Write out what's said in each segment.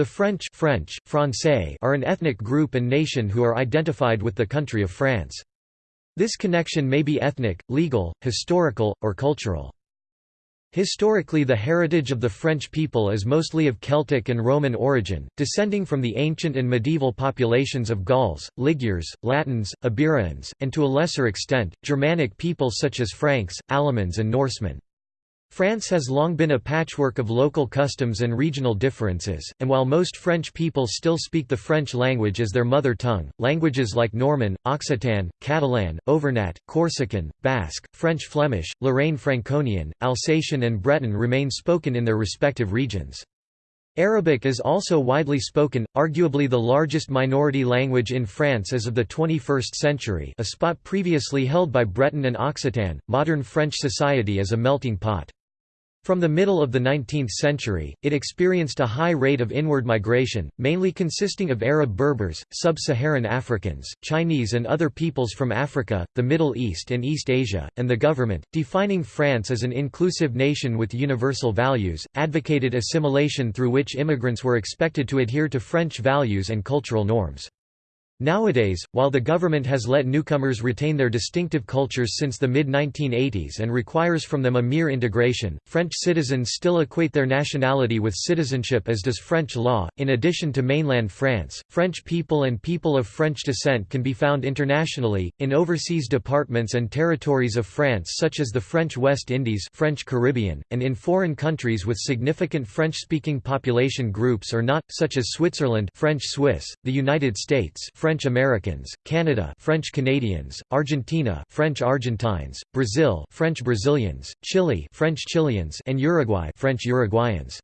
The French, French Francais are an ethnic group and nation who are identified with the country of France. This connection may be ethnic, legal, historical, or cultural. Historically the heritage of the French people is mostly of Celtic and Roman origin, descending from the ancient and medieval populations of Gauls, Ligures, Latins, Iberians, and to a lesser extent, Germanic peoples such as Franks, Alamans and Norsemen. France has long been a patchwork of local customs and regional differences, and while most French people still speak the French language as their mother tongue, languages like Norman, Occitan, Catalan, Auvergnat, Corsican, Basque, French Flemish, Lorraine Franconian, Alsatian and Breton remain spoken in their respective regions. Arabic is also widely spoken, arguably the largest minority language in France as of the 21st century a spot previously held by Breton and Occitan. Modern French society is a melting pot. From the middle of the 19th century, it experienced a high rate of inward migration, mainly consisting of Arab Berbers, Sub-Saharan Africans, Chinese and other peoples from Africa, the Middle East and East Asia, and the government, defining France as an inclusive nation with universal values, advocated assimilation through which immigrants were expected to adhere to French values and cultural norms. Nowadays, while the government has let newcomers retain their distinctive cultures since the mid-1980s and requires from them a mere integration, French citizens still equate their nationality with citizenship as does French law. In addition to mainland France, French people and people of French descent can be found internationally, in overseas departments and territories of France such as the French West Indies French Caribbean, and in foreign countries with significant French-speaking population groups or not, such as Switzerland French Swiss, the United States French French Americans, Canada French Canadians, Argentina French Argentines, Brazil French Brazilians, Chile French Chileans and Uruguay French Uruguayans.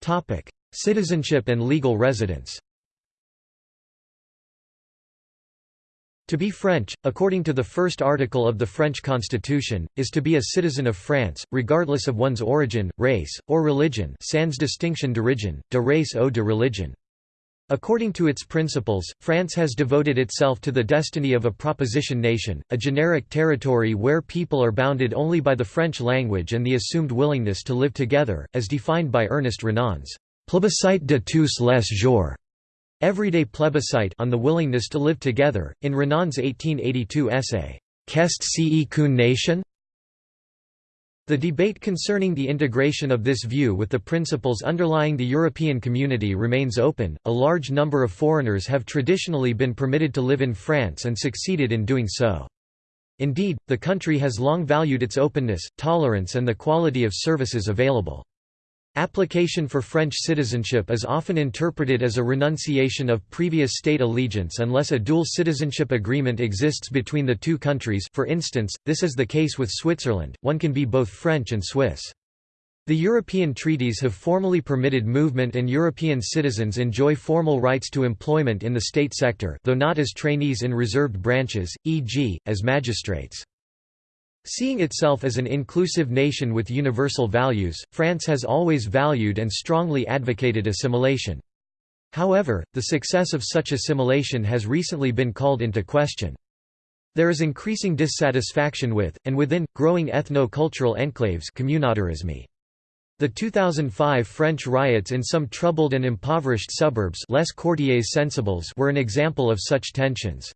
Topic: Citizenship and legal residence. To be French, according to the first article of the French Constitution, is to be a citizen of France, regardless of one's origin, race, or religion sans distinction d'origine, de race ou de religion. According to its principles, France has devoted itself to the destiny of a proposition nation, a generic territory where people are bounded only by the French language and the assumed willingness to live together, as defined by Ernest Renan's plébiscite de tous les jours Everyday plebiscite on the willingness to live together, in Renan's 1882 essay, Qu'est ce qu'une nation? The debate concerning the integration of this view with the principles underlying the European community remains open. A large number of foreigners have traditionally been permitted to live in France and succeeded in doing so. Indeed, the country has long valued its openness, tolerance, and the quality of services available. Application for French citizenship is often interpreted as a renunciation of previous state allegiance unless a dual citizenship agreement exists between the two countries for instance, this is the case with Switzerland, one can be both French and Swiss. The European treaties have formally permitted movement and European citizens enjoy formal rights to employment in the state sector though not as trainees in reserved branches, e.g., as magistrates. Seeing itself as an inclusive nation with universal values, France has always valued and strongly advocated assimilation. However, the success of such assimilation has recently been called into question. There is increasing dissatisfaction with, and within, growing ethno-cultural enclaves The 2005 French riots in some troubled and impoverished suburbs Les Quartiers Sensibles were an example of such tensions.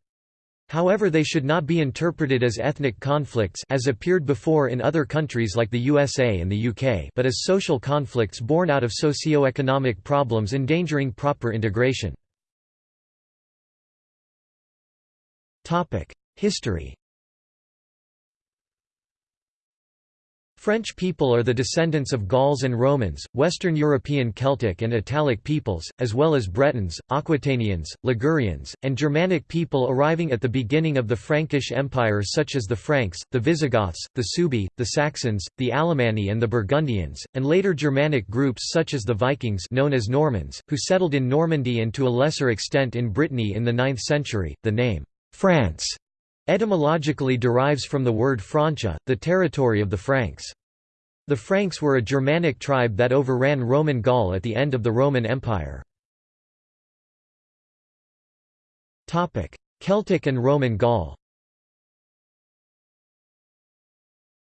However they should not be interpreted as ethnic conflicts as appeared before in other countries like the USA and the UK but as social conflicts born out of socio-economic problems endangering proper integration. History French people are the descendants of Gauls and Romans, Western European Celtic and Italic peoples, as well as Bretons, Aquitanians, Ligurians, and Germanic people arriving at the beginning of the Frankish Empire such as the Franks, the Visigoths, the Suebi, the Saxons, the Alemanni and the Burgundians, and later Germanic groups such as the Vikings known as Normans, who settled in Normandy and to a lesser extent in Brittany in the 9th century. The name, France etymologically derives from the word Francia, the territory of the Franks. The Franks were a Germanic tribe that overran Roman Gaul at the end of the Roman Empire. Celtic and Roman Gaul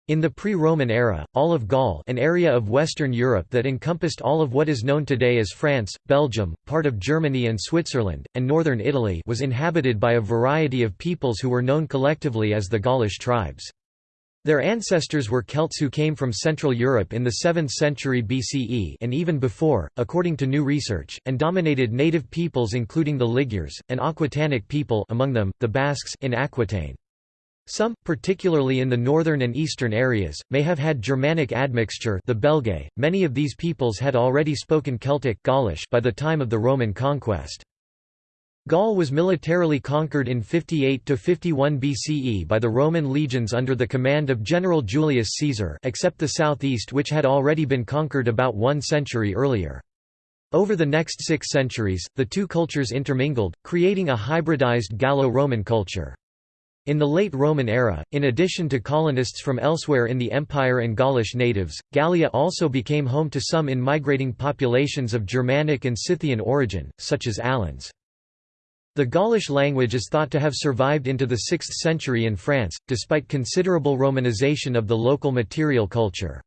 In the pre-Roman era, all of Gaul an area of Western Europe that encompassed all of what is known today as France, Belgium, part of Germany and Switzerland, and northern Italy was inhabited by a variety of peoples who were known collectively as the Gaulish tribes. Their ancestors were Celts who came from Central Europe in the 7th century BCE and even before, according to new research, and dominated native peoples including the Ligures, an Aquitanic people among them, the Basques in Aquitaine. Some, particularly in the northern and eastern areas, may have had Germanic admixture the Belgae. .Many of these peoples had already spoken Celtic Gaulish by the time of the Roman conquest. Gaul was militarily conquered in 58–51 BCE by the Roman legions under the command of General Julius Caesar except the southeast which had already been conquered about one century earlier. Over the next six centuries, the two cultures intermingled, creating a hybridized Gallo-Roman culture. In the late Roman era, in addition to colonists from elsewhere in the empire and Gaulish natives, Gallia also became home to some in-migrating populations of Germanic and Scythian origin, such as Alans. The Gaulish language is thought to have survived into the 6th century in France, despite considerable Romanization of the local material culture.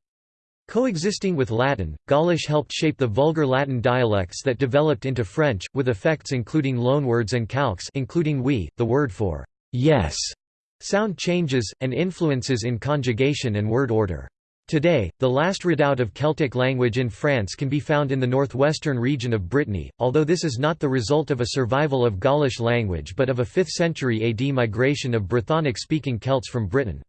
Coexisting with Latin, Gaulish helped shape the vulgar Latin dialects that developed into French, with effects including loanwords and calques including oui, the word for yes, sound changes, and influences in conjugation and word order. Today, the last redoubt of Celtic language in France can be found in the northwestern region of Brittany, although this is not the result of a survival of Gaulish language but of a 5th century AD migration of Brythonic-speaking Celts from Britain.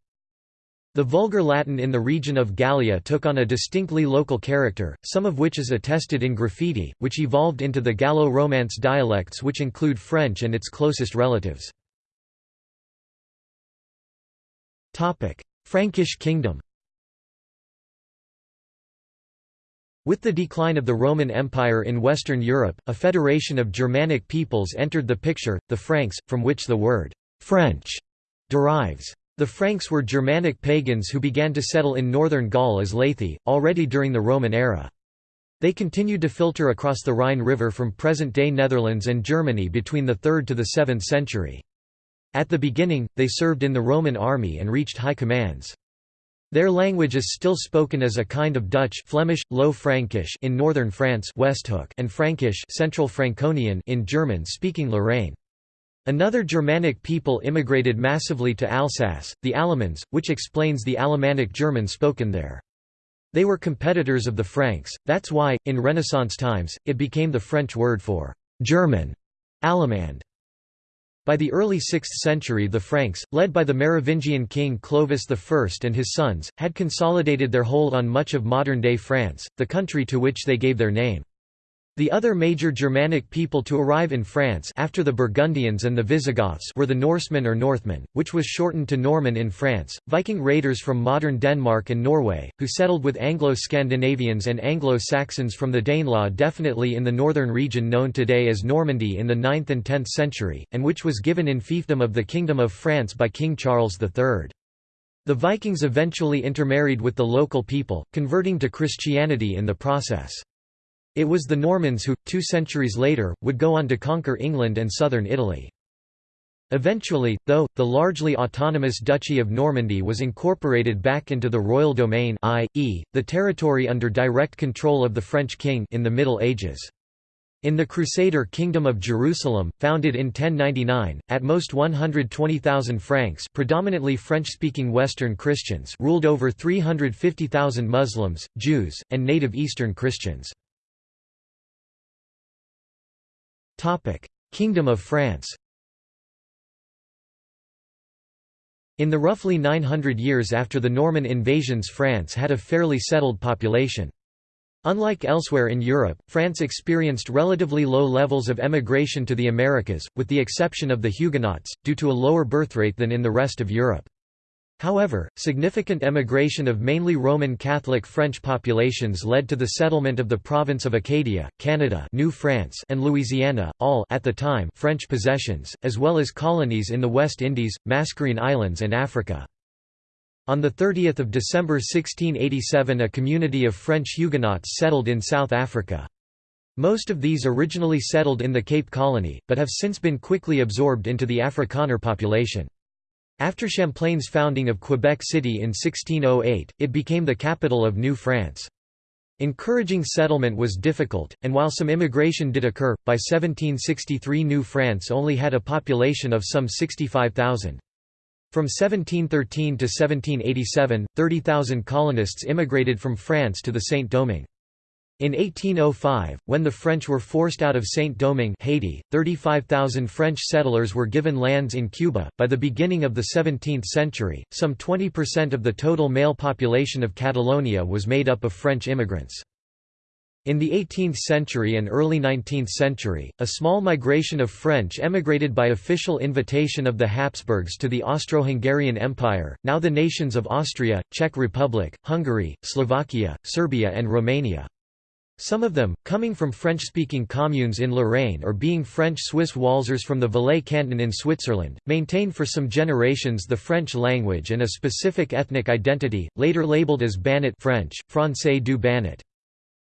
The Vulgar Latin in the region of Gallia took on a distinctly local character, some of which is attested in graffiti, which evolved into the Gallo-Romance dialects which include French and its closest relatives. Frankish kingdom With the decline of the Roman Empire in Western Europe, a federation of Germanic peoples entered the picture, the Franks, from which the word «French» derives. The Franks were Germanic pagans who began to settle in northern Gaul as laeti, already during the Roman era. They continued to filter across the Rhine River from present-day Netherlands and Germany between the 3rd to the 7th century. At the beginning, they served in the Roman army and reached high commands. Their language is still spoken as a kind of Dutch Flemish, Low Frankish in northern France Westhoek and Frankish Central Franconian in German-speaking Lorraine. Another Germanic people immigrated massively to Alsace, the Alamans, which explains the Alemannic German spoken there. They were competitors of the Franks, that's why, in Renaissance times, it became the French word for «German» Allemand. By the early 6th century the Franks, led by the Merovingian king Clovis I and his sons, had consolidated their hold on much of modern-day France, the country to which they gave their name. The other major Germanic people to arrive in France after the Burgundians and the Visigoths were the Norsemen or Northmen, which was shortened to Norman in France, Viking raiders from modern Denmark and Norway, who settled with Anglo-Scandinavians and Anglo-Saxons from the Danelaw definitely in the northern region known today as Normandy in the 9th and 10th century, and which was given in fiefdom of the Kingdom of France by King Charles III. The Vikings eventually intermarried with the local people, converting to Christianity in the process. It was the Normans who, two centuries later, would go on to conquer England and southern Italy. Eventually, though, the largely autonomous Duchy of Normandy was incorporated back into the royal domain i.e., the territory under direct control of the French king in the Middle Ages. In the Crusader Kingdom of Jerusalem, founded in 1099, at most 120,000 Franks predominantly French-speaking Western Christians ruled over 350,000 Muslims, Jews, and native Eastern Christians. Kingdom of France In the roughly 900 years after the Norman invasions France had a fairly settled population. Unlike elsewhere in Europe, France experienced relatively low levels of emigration to the Americas, with the exception of the Huguenots, due to a lower birth rate than in the rest of Europe. However, significant emigration of mainly Roman Catholic French populations led to the settlement of the province of Acadia, Canada New France and Louisiana, all at the time French possessions, as well as colonies in the West Indies, Mascarene Islands and Africa. On 30 December 1687 a community of French Huguenots settled in South Africa. Most of these originally settled in the Cape Colony, but have since been quickly absorbed into the Afrikaner population. After Champlain's founding of Quebec City in 1608, it became the capital of New France. Encouraging settlement was difficult, and while some immigration did occur, by 1763 New France only had a population of some 65,000. From 1713 to 1787, 30,000 colonists immigrated from France to the Saint-Domingue. In 1805, when the French were forced out of Saint-Domingue Haiti, 35,000 French settlers were given lands in Cuba. By the beginning of the 17th century, some 20% of the total male population of Catalonia was made up of French immigrants. In the 18th century and early 19th century, a small migration of French emigrated by official invitation of the Habsburgs to the Austro-Hungarian Empire, now the nations of Austria, Czech Republic, Hungary, Slovakia, Serbia and Romania. Some of them, coming from French-speaking communes in Lorraine or being French-Swiss Walsers from the Valais canton in Switzerland, maintained for some generations the French language and a specific ethnic identity, later labeled as Banat French, Français du Banat.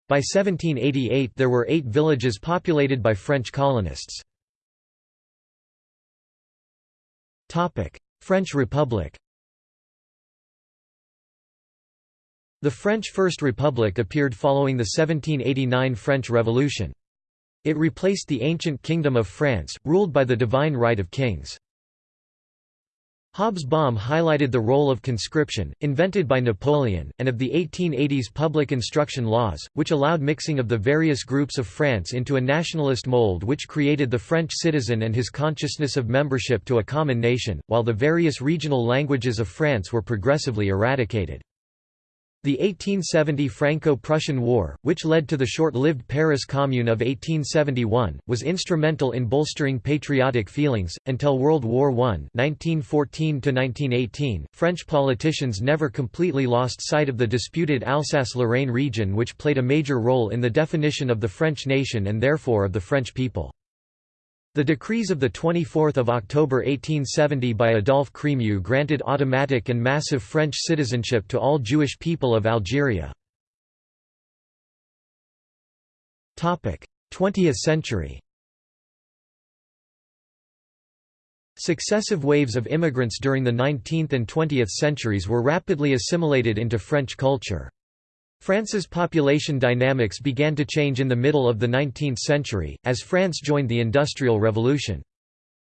By 1788 there were eight villages populated by French colonists. French Republic The French First Republic appeared following the 1789 French Revolution. It replaced the ancient Kingdom of France, ruled by the divine right of kings. Hobsbawm highlighted the role of conscription, invented by Napoleon, and of the 1880s public instruction laws, which allowed mixing of the various groups of France into a nationalist mold which created the French citizen and his consciousness of membership to a common nation, while the various regional languages of France were progressively eradicated. The 1870 Franco-Prussian War, which led to the short-lived Paris Commune of 1871, was instrumental in bolstering patriotic feelings. Until World War I (1914–1918), French politicians never completely lost sight of the disputed Alsace-Lorraine region, which played a major role in the definition of the French nation and therefore of the French people. The decrees of 24 October 1870 by Adolphe Crémieux granted automatic and massive French citizenship to all Jewish people of Algeria. 20th century Successive waves of immigrants during the 19th and 20th centuries were rapidly assimilated into French culture. France's population dynamics began to change in the middle of the 19th century, as France joined the Industrial Revolution.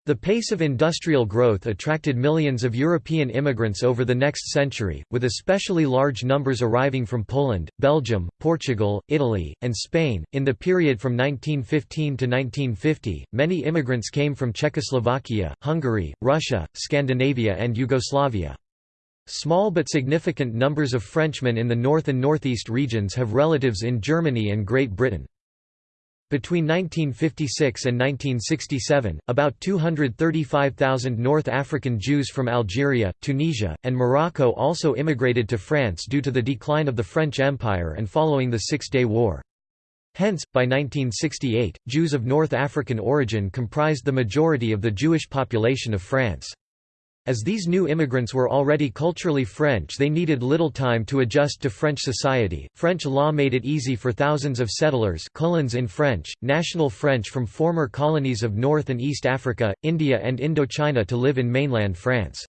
The pace of industrial growth attracted millions of European immigrants over the next century, with especially large numbers arriving from Poland, Belgium, Portugal, Italy, and Spain. In the period from 1915 to 1950, many immigrants came from Czechoslovakia, Hungary, Russia, Scandinavia, and Yugoslavia. Small but significant numbers of Frenchmen in the north and northeast regions have relatives in Germany and Great Britain. Between 1956 and 1967, about 235,000 North African Jews from Algeria, Tunisia, and Morocco also immigrated to France due to the decline of the French Empire and following the Six-Day War. Hence, by 1968, Jews of North African origin comprised the majority of the Jewish population of France. As these new immigrants were already culturally French they needed little time to adjust to French society. French law made it easy for thousands of settlers colons in French, national French from former colonies of North and East Africa, India and Indochina to live in mainland France.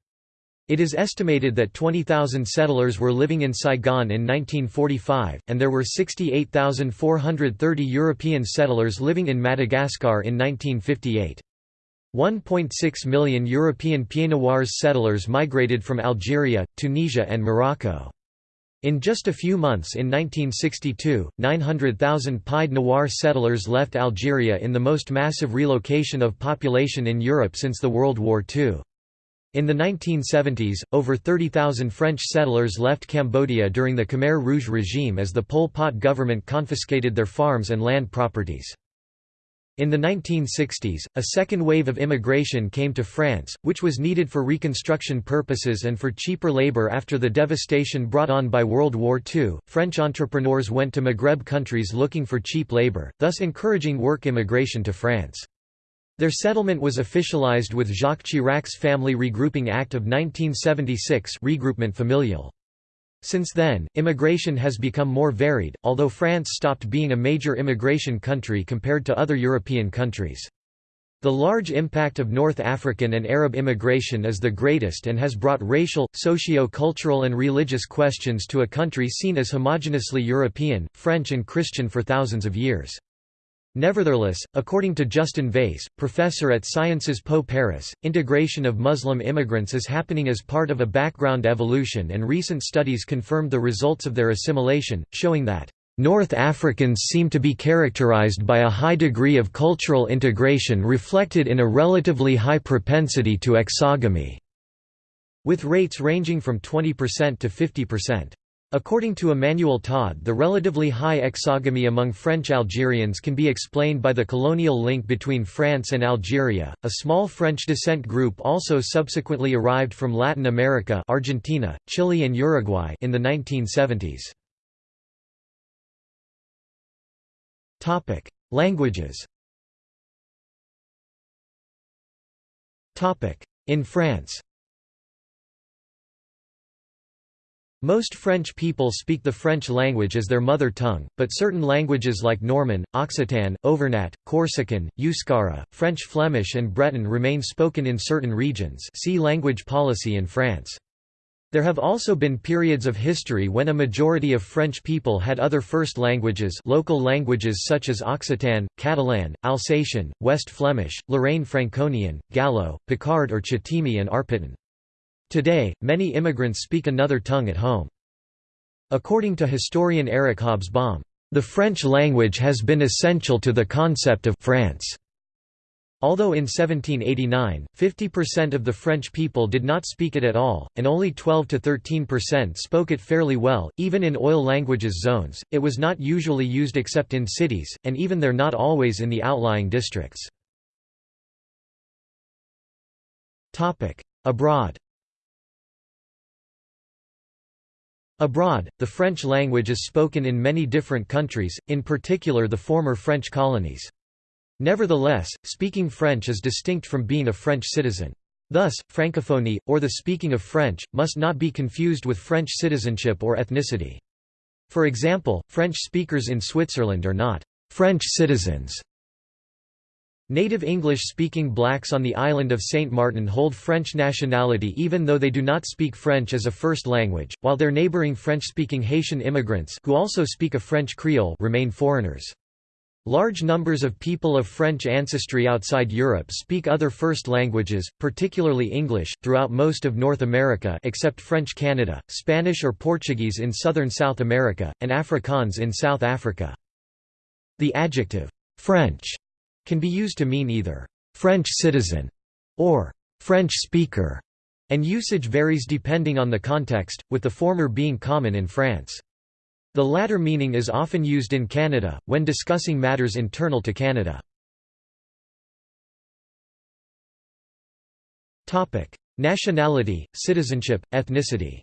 It is estimated that 20,000 settlers were living in Saigon in 1945, and there were 68,430 European settlers living in Madagascar in 1958. 1.6 million European Pieds Noirs settlers migrated from Algeria, Tunisia and Morocco. In just a few months in 1962, 900,000 Pied Noir settlers left Algeria in the most massive relocation of population in Europe since the World War II. In the 1970s, over 30,000 French settlers left Cambodia during the Khmer Rouge regime as the Pol Pot government confiscated their farms and land properties. In the 1960s, a second wave of immigration came to France, which was needed for reconstruction purposes and for cheaper labor after the devastation brought on by World War II. French entrepreneurs went to Maghreb countries looking for cheap labor, thus encouraging work immigration to France. Their settlement was officialized with Jacques Chirac's Family Regrouping Act of 1976 regroupement familial. Since then, immigration has become more varied, although France stopped being a major immigration country compared to other European countries. The large impact of North African and Arab immigration is the greatest and has brought racial, socio-cultural and religious questions to a country seen as homogeneously European, French and Christian for thousands of years. Nevertheless, according to Justin Vaïsse, professor at Sciences Po Paris, integration of Muslim immigrants is happening as part of a background evolution and recent studies confirmed the results of their assimilation, showing that North Africans seem to be characterized by a high degree of cultural integration reflected in a relatively high propensity to exogamy, with rates ranging from 20% to 50%. According to Emmanuel Todd the relatively high exogamy among French Algerians can be explained by the colonial link between France and Algeria. A small French descent group also subsequently arrived from Latin America Argentina, Chile and Uruguay in the 1970s. Topic: Languages. In France. Most French people speak the French language as their mother tongue, but certain languages like Norman, Occitan, Auvergnat, Corsican, Euskara, French Flemish and Breton remain spoken in certain regions see language policy in France. There have also been periods of history when a majority of French people had other first languages local languages such as Occitan, Catalan, Alsatian, West Flemish, Lorraine Franconian, Gallo, Picard or Ch'timi and Arpitan. Today, many immigrants speak another tongue at home. According to historian Eric Hobsbawm, "...the French language has been essential to the concept of France." Although in 1789, 50% of the French people did not speak it at all, and only 12 to 13% spoke it fairly well, even in oïl languages zones, it was not usually used except in cities, and even there not always in the outlying districts. Abroad Abroad, the French language is spoken in many different countries, in particular the former French colonies. Nevertheless, speaking French is distinct from being a French citizen. Thus, francophonie, or the speaking of French, must not be confused with French citizenship or ethnicity. For example, French speakers in Switzerland are not French citizens. Native English-speaking blacks on the island of Saint Martin hold French nationality even though they do not speak French as a first language, while their neighboring French-speaking Haitian immigrants who also speak a French Creole remain foreigners. Large numbers of people of French ancestry outside Europe speak other first languages, particularly English, throughout most of North America except French Canada, Spanish or Portuguese in southern South America, and Afrikaans in South Africa. The adjective, French, can be used to mean either French citizen or French speaker, and usage varies depending on the context, with the former being common in France. The latter meaning is often used in Canada, when discussing matters internal to Canada. Nationality, citizenship, ethnicity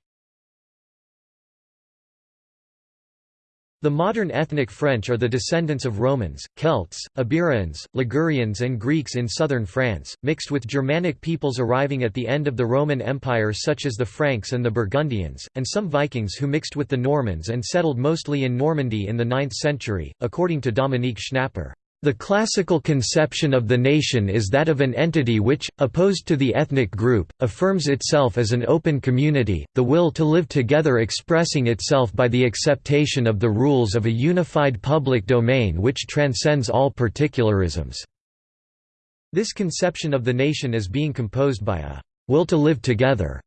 The modern ethnic French are the descendants of Romans, Celts, Iberians, Ligurians and Greeks in southern France, mixed with Germanic peoples arriving at the end of the Roman Empire such as the Franks and the Burgundians, and some Vikings who mixed with the Normans and settled mostly in Normandy in the 9th century, according to Dominique Schnapper. The classical conception of the nation is that of an entity which, opposed to the ethnic group, affirms itself as an open community, the will to live together expressing itself by the acceptation of the rules of a unified public domain which transcends all particularisms. This conception of the nation as being composed by a will to live together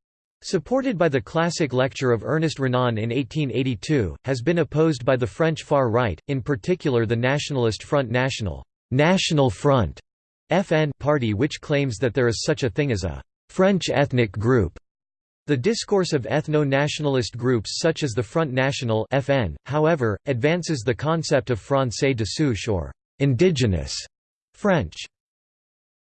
Supported by the classic lecture of Ernest Renan in 1882, has been opposed by the French far right, in particular the nationalist Front National, National Front FN party which claims that there is such a thing as a French ethnic group. The discourse of ethno-nationalist groups such as the Front National FN, however, advances the concept of Français de souche or indigenous French.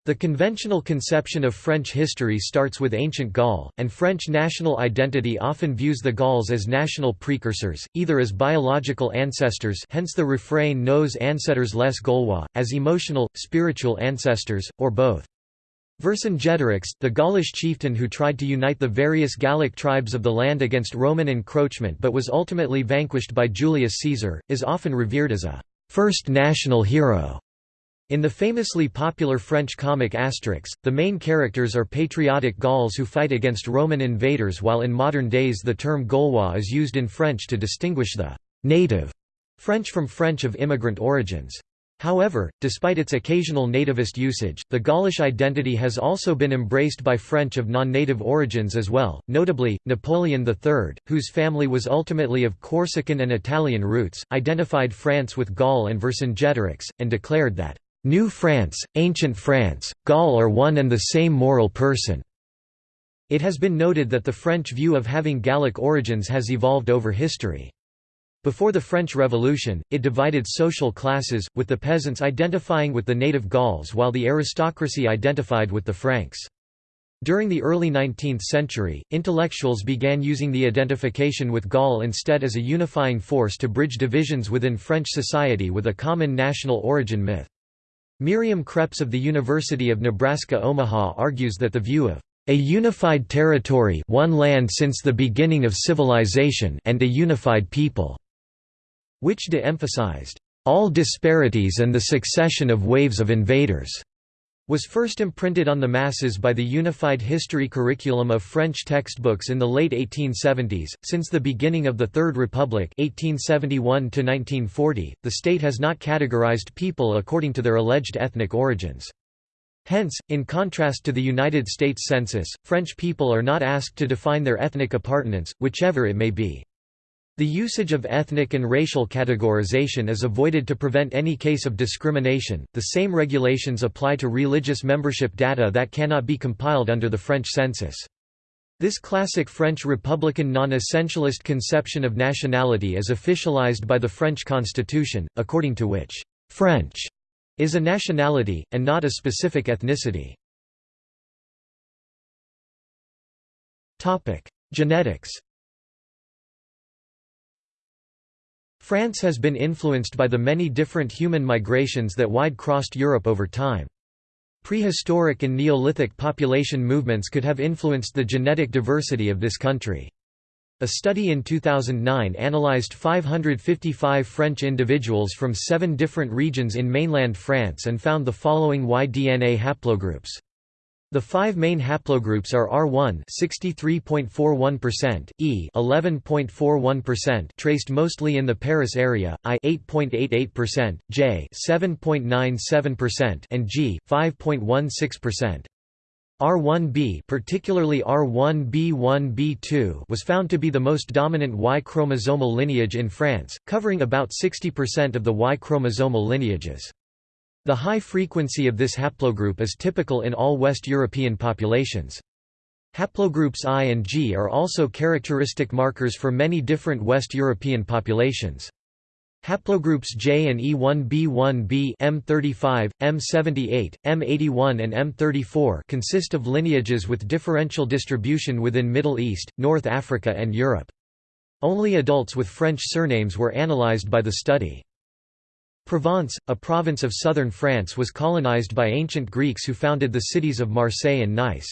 The conventional conception of French history starts with ancient Gaul, and French national identity often views the Gauls as national precursors, either as biological ancestors hence the refrain nos ancêtres les Gaulois, as emotional, spiritual ancestors, or both. Vercingetorix, the Gaulish chieftain who tried to unite the various Gallic tribes of the land against Roman encroachment but was ultimately vanquished by Julius Caesar, is often revered as a first national hero. In the famously popular French comic Asterix, the main characters are patriotic Gauls who fight against Roman invaders while in modern days the term Gaulois is used in French to distinguish the «native» French from French of immigrant origins. However, despite its occasional nativist usage, the Gaulish identity has also been embraced by French of non-native origins as well, notably, Napoleon III, whose family was ultimately of Corsican and Italian roots, identified France with Gaul and Vercingetorix, and declared that New France, Ancient France, Gaul are one and the same moral person. It has been noted that the French view of having Gallic origins has evolved over history. Before the French Revolution, it divided social classes, with the peasants identifying with the native Gauls while the aristocracy identified with the Franks. During the early 19th century, intellectuals began using the identification with Gaul instead as a unifying force to bridge divisions within French society with a common national origin myth. Miriam Kreps of the University of Nebraska-Omaha argues that the view of a unified territory one land since the beginning of civilization and a unified people, which de-emphasized all disparities and the succession of waves of invaders was first imprinted on the masses by the Unified History curriculum of French textbooks in the late 1870s. Since the beginning of the Third Republic (1871 1940), the state has not categorized people according to their alleged ethnic origins. Hence, in contrast to the United States Census, French people are not asked to define their ethnic appartenance, whichever it may be. The usage of ethnic and racial categorization is avoided to prevent any case of discrimination. The same regulations apply to religious membership data that cannot be compiled under the French census. This classic French Republican non-essentialist conception of nationality is officialized by the French constitution, according to which, "...French," is a nationality, and not a specific ethnicity. Genetics France has been influenced by the many different human migrations that wide-crossed Europe over time. Prehistoric and Neolithic population movements could have influenced the genetic diversity of this country. A study in 2009 analyzed 555 French individuals from seven different regions in mainland France and found the following Y-DNA haplogroups. The five main haplogroups are R1 63.41%, E 11.41% traced mostly in the Paris area, I 8.88%, J 7.97% and G 5.16%. R1b particularly R1b1b2 was found to be the most dominant Y chromosomal lineage in France, covering about 60% of the Y chromosomal lineages. The high frequency of this haplogroup is typical in all West European populations. Haplogroups I and G are also characteristic markers for many different West European populations. Haplogroups J and E1b1b M35, M78, M81 and M34 consist of lineages with differential distribution within Middle East, North Africa and Europe. Only adults with French surnames were analyzed by the study. Provence, a province of southern France was colonized by ancient Greeks who founded the cities of Marseille and Nice.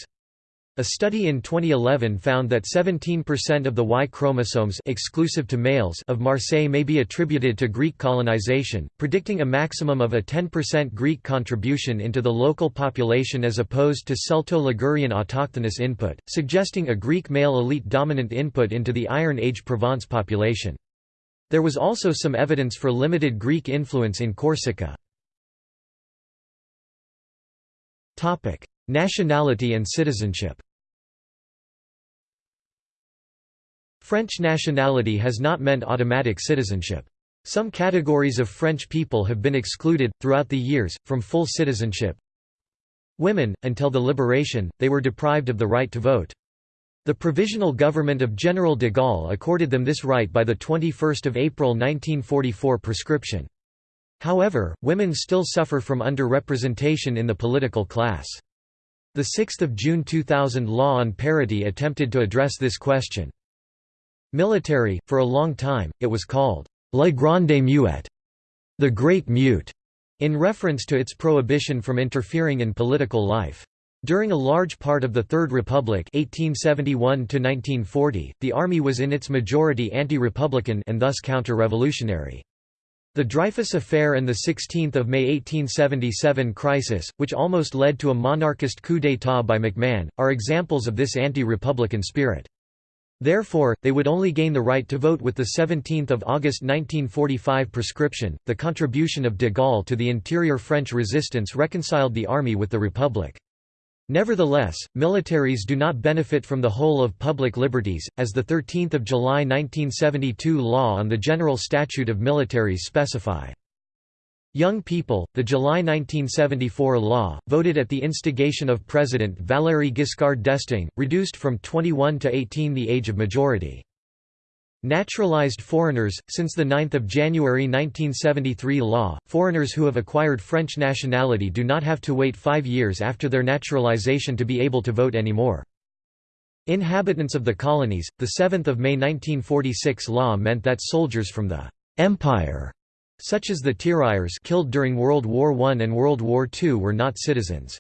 A study in 2011 found that 17% of the Y chromosomes exclusive to males of Marseille may be attributed to Greek colonization, predicting a maximum of a 10% Greek contribution into the local population as opposed to Celto-Ligurian autochthonous input, suggesting a Greek male elite dominant input into the Iron Age Provence population. There was also some evidence for limited Greek influence in Corsica. Nationality and citizenship French nationality has not meant automatic citizenship. Some categories of French people have been excluded, throughout the years, from full citizenship. Women, until the liberation, they were deprived of the right to vote. The Provisional Government of General de Gaulle accorded them this right by the 21 April 1944 prescription. However, women still suffer from underrepresentation in the political class. The 6 June 2000 law on parity attempted to address this question. Military, for a long time, it was called «La Grande Muette», the Great Mute, in reference to its prohibition from interfering in political life. During a large part of the Third Republic 1871 the army was in its majority anti-republican and thus counter-revolutionary. The Dreyfus Affair and the 16 May 1877 crisis, which almost led to a monarchist coup d'état by MacMahon, are examples of this anti-republican spirit. Therefore, they would only gain the right to vote with the 17 August 1945 prescription. The contribution of de Gaulle to the interior French resistance reconciled the army with the Republic. Nevertheless, militaries do not benefit from the whole of public liberties, as the 13 July 1972 law on the General Statute of Militaries specify. Young people, the July 1974 law, voted at the instigation of President Valéry Giscard d'Estaing, reduced from 21 to 18 the age of majority. Naturalized foreigners, since the 9 January 1973 law, foreigners who have acquired French nationality do not have to wait five years after their naturalization to be able to vote anymore. Inhabitants of the colonies, the 7 May 1946 law meant that soldiers from the «Empire» such as the tirailleurs killed during World War I and World War II were not citizens.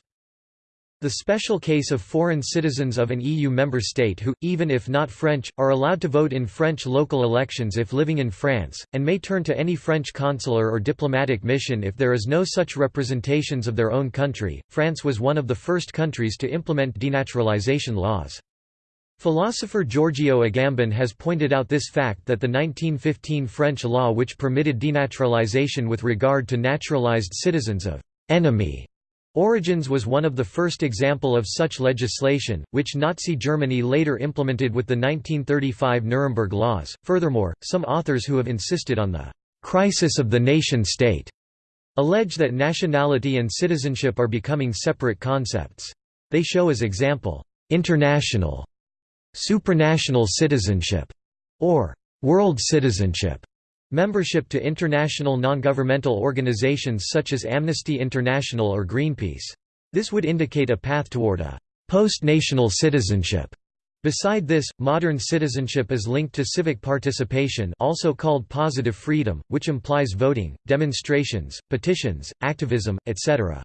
The special case of foreign citizens of an EU member state who, even if not French, are allowed to vote in French local elections if living in France, and may turn to any French consular or diplomatic mission if there is no such representations of their own country. France was one of the first countries to implement denaturalization laws. Philosopher Giorgio Agamben has pointed out this fact that the 1915 French law which permitted denaturalization with regard to naturalized citizens of «enemy» origins was one of the first example of such legislation, which Nazi Germany later implemented with the 1935 Nuremberg laws. Furthermore, some authors who have insisted on the «crisis of the nation-state» allege that nationality and citizenship are becoming separate concepts. They show as example, «international» supranational citizenship, or world citizenship, membership to international non-governmental organizations such as Amnesty International or Greenpeace. This would indicate a path toward a post-national citizenship. Beside this, modern citizenship is linked to civic participation also called positive freedom, which implies voting, demonstrations, petitions, activism, etc.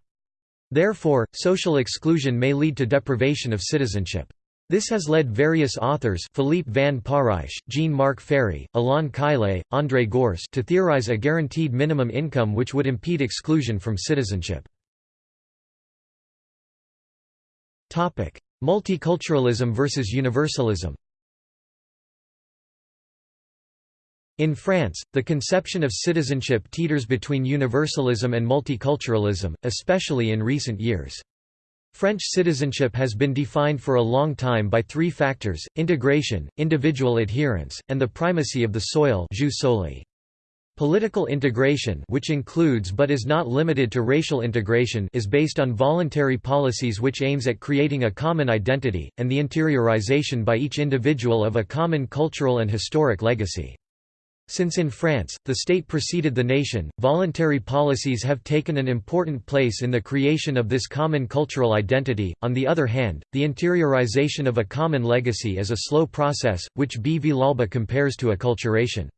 Therefore, social exclusion may lead to deprivation of citizenship. This has led various authors Philippe van Parijs, Jean-Marc Ferry, Alain Caillé, André Gorz to theorize a guaranteed minimum income which would impede exclusion from citizenship. Multiculturalism versus universalism In France, the conception of citizenship teeters between universalism and multiculturalism, especially in recent years. French citizenship has been defined for a long time by three factors, integration, individual adherence, and the primacy of the soil Political integration which includes but is not limited to racial integration is based on voluntary policies which aims at creating a common identity, and the interiorization by each individual of a common cultural and historic legacy. Since in France, the state preceded the nation, voluntary policies have taken an important place in the creation of this common cultural identity. On the other hand, the interiorization of a common legacy is a slow process, which B. Villalba compares to acculturation.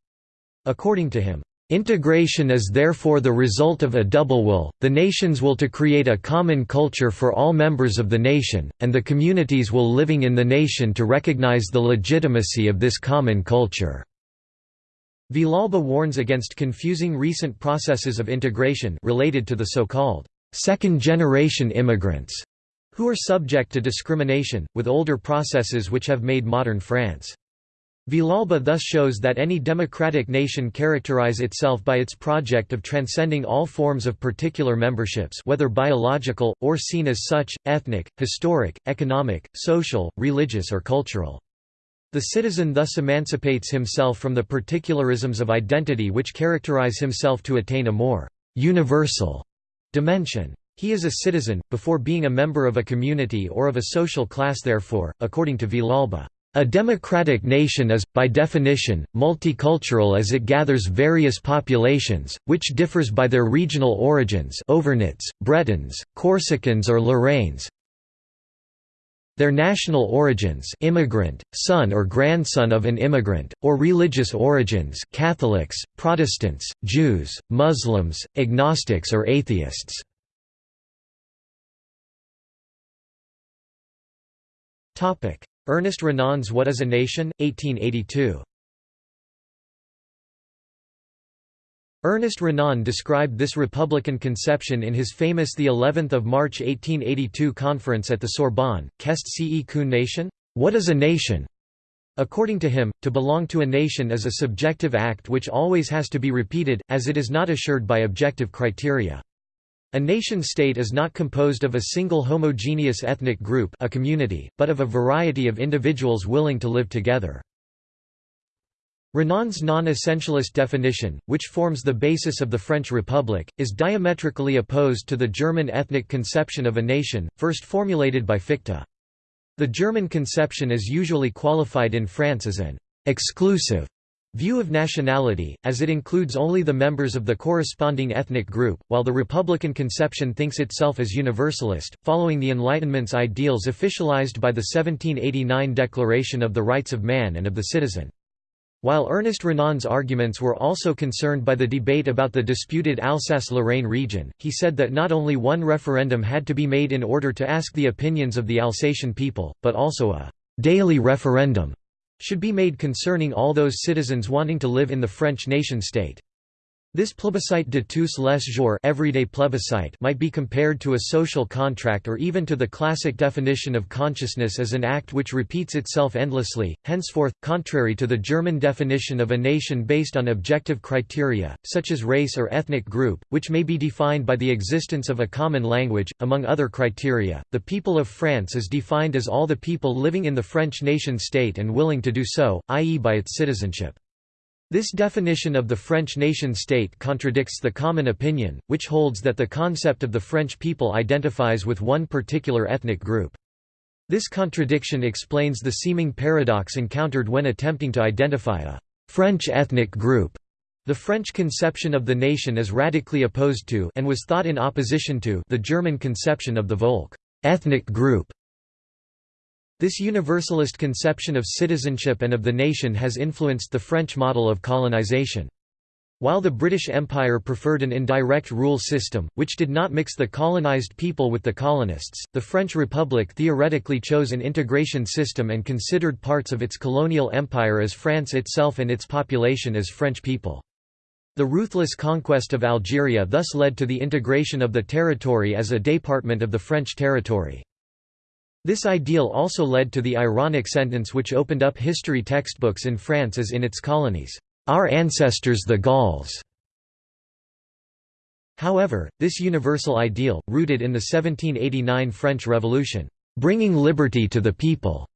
According to him, Integration is therefore the result of a double will, the nation's will to create a common culture for all members of the nation, and the community's will living in the nation to recognize the legitimacy of this common culture. Villalba warns against confusing recent processes of integration related to the so-called second-generation immigrants, who are subject to discrimination, with older processes which have made modern France. Villalba thus shows that any democratic nation characterize itself by its project of transcending all forms of particular memberships whether biological, or seen as such, ethnic, historic, economic, social, religious or cultural. The citizen thus emancipates himself from the particularisms of identity which characterize himself to attain a more «universal» dimension. He is a citizen, before being a member of a community or of a social class therefore, according to Villalba. A democratic nation is, by definition, multicultural as it gathers various populations, which differs by their regional origins Auvergnats, Bretons, Corsicans or Lorraines, their national origins immigrant, son or grandson of an immigrant, or religious origins Catholics, Protestants, Jews, Muslims, agnostics or atheists. Ernest Renan's What is a Nation? 1882. Ernest Renan described this republican conception in his famous the 11th of March 1882 conference at the Sorbonne, Qu'est ce qu'une nation? What is a nation? According to him, to belong to a nation is a subjective act which always has to be repeated, as it is not assured by objective criteria. A nation-state is not composed of a single homogeneous ethnic group a community, but of a variety of individuals willing to live together. Renan's non-essentialist definition, which forms the basis of the French Republic, is diametrically opposed to the German ethnic conception of a nation, first formulated by Fichte. The German conception is usually qualified in France as an «exclusive» view of nationality, as it includes only the members of the corresponding ethnic group, while the Republican conception thinks itself as universalist, following the Enlightenment's ideals officialized by the 1789 Declaration of the Rights of Man and of the Citizen. While Ernest Renan's arguments were also concerned by the debate about the disputed Alsace-Lorraine region, he said that not only one referendum had to be made in order to ask the opinions of the Alsatian people, but also a «daily referendum» should be made concerning all those citizens wanting to live in the French nation-state. This plébiscite de tous les jours everyday plebiscite might be compared to a social contract or even to the classic definition of consciousness as an act which repeats itself endlessly, henceforth, contrary to the German definition of a nation based on objective criteria, such as race or ethnic group, which may be defined by the existence of a common language, among other criteria. The people of France is defined as all the people living in the French nation-state and willing to do so, i.e. by its citizenship. This definition of the French nation-state contradicts the common opinion, which holds that the concept of the French people identifies with one particular ethnic group. This contradiction explains the seeming paradox encountered when attempting to identify a «French ethnic group». The French conception of the nation is radically opposed to and was thought in opposition to the German conception of the Volk ethnic group. This universalist conception of citizenship and of the nation has influenced the French model of colonization. While the British Empire preferred an indirect rule system, which did not mix the colonized people with the colonists, the French Republic theoretically chose an integration system and considered parts of its colonial empire as France itself and its population as French people. The ruthless conquest of Algeria thus led to the integration of the territory as a department of the French territory. This ideal also led to the ironic sentence which opened up history textbooks in France as in its colonies, "'Our ancestors the Gauls". However, this universal ideal, rooted in the 1789 French Revolution, "'bringing liberty to the people'",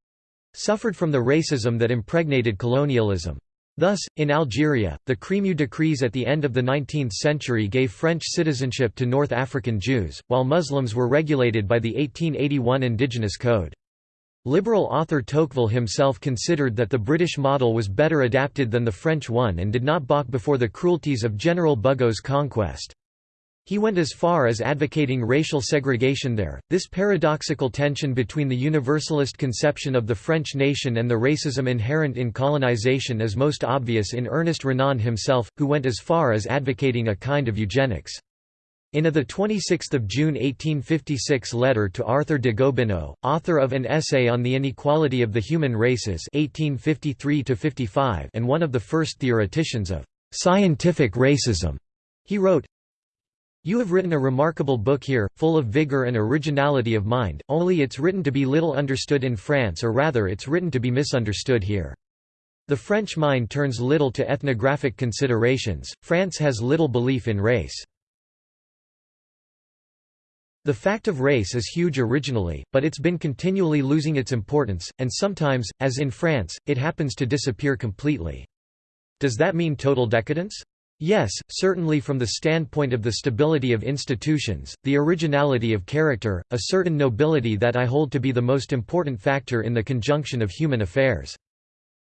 suffered from the racism that impregnated colonialism. Thus, in Algeria, the Crémieux decrees at the end of the 19th century gave French citizenship to North African Jews, while Muslims were regulated by the 1881 Indigenous Code. Liberal author Tocqueville himself considered that the British model was better adapted than the French one and did not balk before the cruelties of General Bugeaud's conquest. He went as far as advocating racial segregation there. This paradoxical tension between the universalist conception of the French nation and the racism inherent in colonization is most obvious in Ernest Renan himself, who went as far as advocating a kind of eugenics. In a 26 June 1856 letter to Arthur de Gobineau, author of an essay on the inequality of the human races 1853 and one of the first theoreticians of «scientific racism», he wrote, you have written a remarkable book here, full of vigor and originality of mind, only it's written to be little understood in France or rather it's written to be misunderstood here. The French mind turns little to ethnographic considerations, France has little belief in race. The fact of race is huge originally, but it's been continually losing its importance, and sometimes, as in France, it happens to disappear completely. Does that mean total decadence? Yes, certainly from the standpoint of the stability of institutions, the originality of character, a certain nobility that I hold to be the most important factor in the conjunction of human affairs.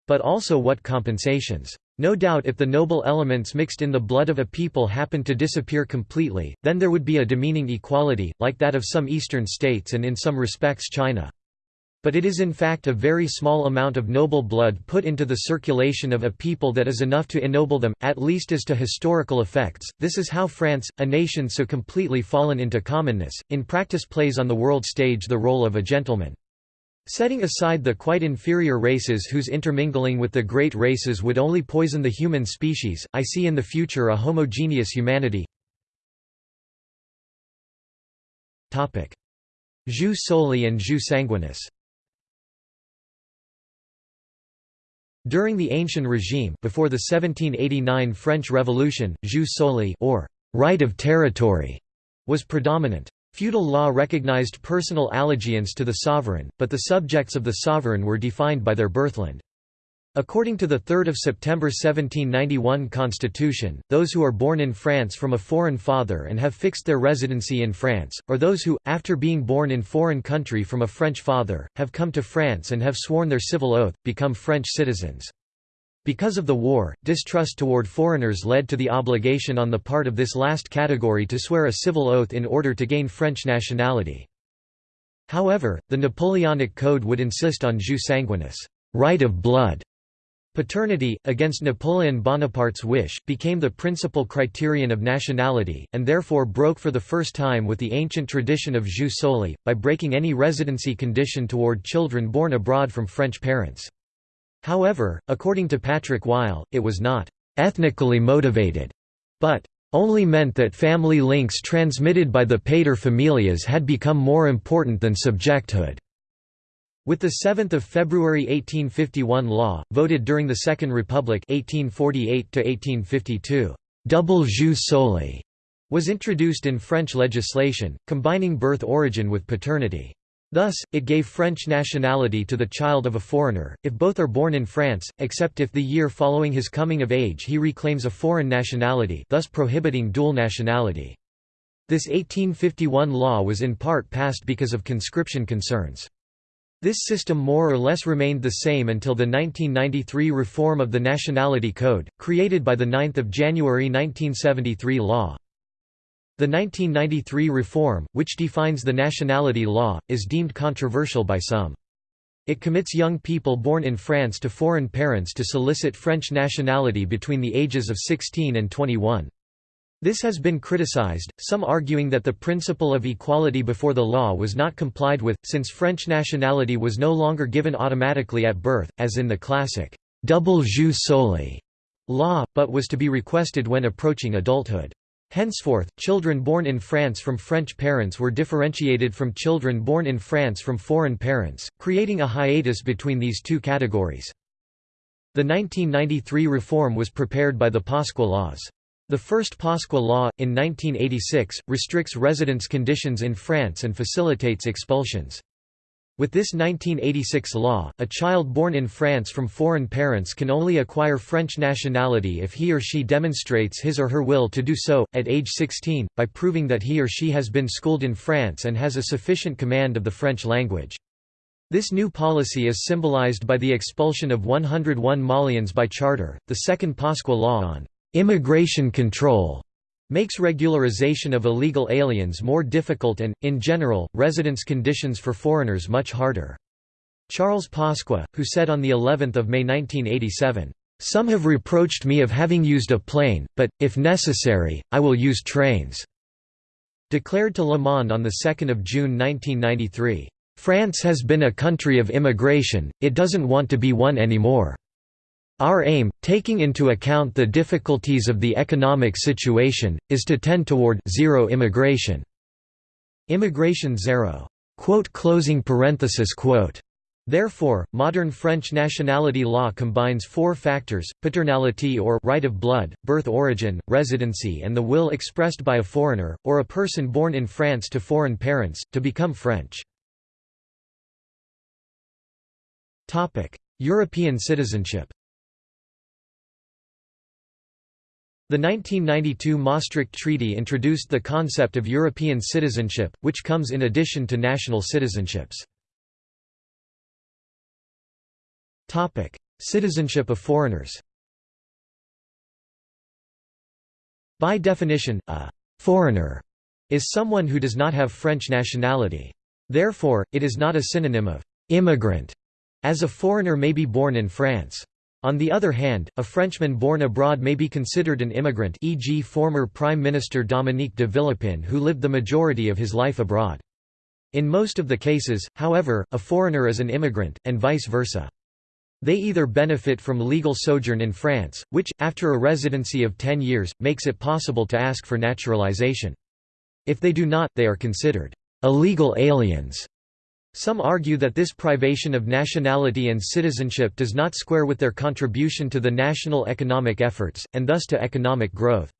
But also what compensations. No doubt if the noble elements mixed in the blood of a people happened to disappear completely, then there would be a demeaning equality, like that of some eastern states and in some respects China. But it is in fact a very small amount of noble blood put into the circulation of a people that is enough to ennoble them, at least as to historical effects. This is how France, a nation so completely fallen into commonness, in practice plays on the world stage the role of a gentleman. Setting aside the quite inferior races whose intermingling with the great races would only poison the human species, I see in the future a homogeneous humanity. Jus soli and jus sanguinis During the Ancien regime before the 1789 French Revolution, jus soli or right of territory was predominant. Feudal law recognized personal allegiance to the sovereign, but the subjects of the sovereign were defined by their birthland. According to the 3 September 1791 constitution, those who are born in France from a foreign father and have fixed their residency in France, or those who, after being born in foreign country from a French father, have come to France and have sworn their civil oath, become French citizens. Because of the war, distrust toward foreigners led to the obligation on the part of this last category to swear a civil oath in order to gain French nationality. However, the Napoleonic Code would insist on jus sanguinis right of blood". Paternity, against Napoleon Bonaparte's wish, became the principal criterion of nationality, and therefore broke for the first time with the ancient tradition of jus soli, by breaking any residency condition toward children born abroad from French parents. However, according to Patrick Weil, it was not «ethnically motivated», but «only meant that family links transmitted by the paterfamilias had become more important than subjecthood». With the 7 February 1851 law, voted during the Second Republic 1848 double jus soli was introduced in French legislation, combining birth origin with paternity. Thus, it gave French nationality to the child of a foreigner, if both are born in France, except if the year following his coming of age he reclaims a foreign nationality thus prohibiting dual nationality. This 1851 law was in part passed because of conscription concerns. This system more or less remained the same until the 1993 reform of the Nationality Code, created by the 9 January 1973 law. The 1993 reform, which defines the nationality law, is deemed controversial by some. It commits young people born in France to foreign parents to solicit French nationality between the ages of 16 and 21. This has been criticized, some arguing that the principle of equality before the law was not complied with, since French nationality was no longer given automatically at birth, as in the classic double jus soli law, but was to be requested when approaching adulthood. Henceforth, children born in France from French parents were differentiated from children born in France from foreign parents, creating a hiatus between these two categories. The 1993 reform was prepared by the Pasqua laws. The first Pasqua law, in 1986, restricts residence conditions in France and facilitates expulsions. With this 1986 law, a child born in France from foreign parents can only acquire French nationality if he or she demonstrates his or her will to do so, at age 16, by proving that he or she has been schooled in France and has a sufficient command of the French language. This new policy is symbolized by the expulsion of 101 Malians by charter, the second Pasqua law on immigration control makes regularization of illegal aliens more difficult and, in general, residence conditions for foreigners much harder. Charles Pasqua, who said on the 11th of May 1987, "Some have reproached me of having used a plane, but, if necessary, I will use trains." Declared to Le Monde on 2 June 1993, "France has been a country of immigration, it doesn't want to be one anymore." Our aim, taking into account the difficulties of the economic situation, is to tend toward zero immigration. Immigration zero. Therefore, modern French nationality law combines four factors, paternality or right of blood, birth origin, residency and the will expressed by a foreigner, or a person born in France to foreign parents, to become French. European citizenship The 1992 Maastricht Treaty introduced the concept of European citizenship, which comes in addition to national citizenships. Citizenship of foreigners By definition, a «foreigner» is someone who does not have French nationality. Therefore, it is not a synonym of «immigrant», as a foreigner may be born in France. On the other hand, a Frenchman born abroad may be considered an immigrant e.g. former Prime Minister Dominique de Villepin who lived the majority of his life abroad. In most of the cases, however, a foreigner is an immigrant, and vice versa. They either benefit from legal sojourn in France, which, after a residency of 10 years, makes it possible to ask for naturalization. If they do not, they are considered illegal aliens. Some argue that this privation of nationality and citizenship does not square with their contribution to the national economic efforts, and thus to economic growth.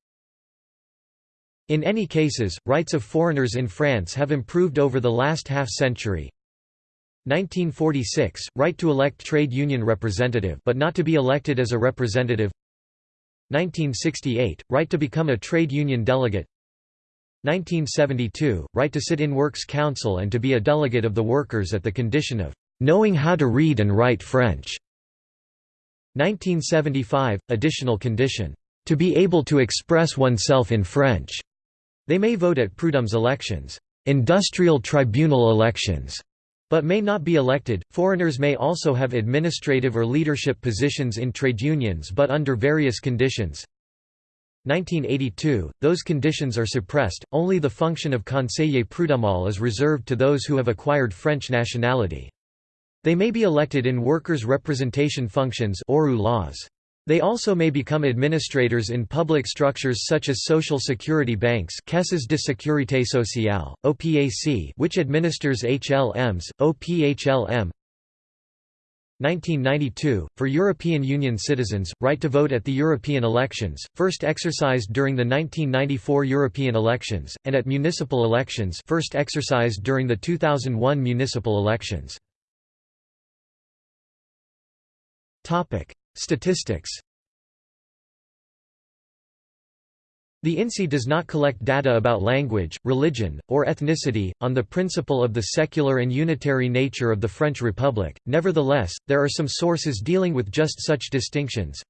In any cases, rights of foreigners in France have improved over the last half-century. 1946 – Right to elect trade union representative but not to be elected as a representative 1968 – Right to become a trade union delegate 1972 – Right to sit in Works Council and to be a delegate of the workers at the condition of "...knowing how to read and write French". 1975 – Additional condition, "...to be able to express oneself in French". They may vote at Prud'homme's elections, industrial tribunal elections, but may not be elected. Foreigners may also have administrative or leadership positions in trade unions but under various conditions. 1982, those conditions are suppressed, only the function of conseiller prud'homal is reserved to those who have acquired French nationality. They may be elected in workers' representation functions laws. They also may become administrators in public structures such as social security banks Caisses de sécurité sociale, OPAC which administers HLMs, OPHLM 1992, for European Union citizens, right to vote at the European elections, first exercised during the 1994 European elections, and at municipal elections first exercised during the 2001 municipal elections. Statistics The INSEE does not collect data about language, religion, or ethnicity, on the principle of the secular and unitary nature of the French Republic, nevertheless, there are some sources dealing with just such distinctions.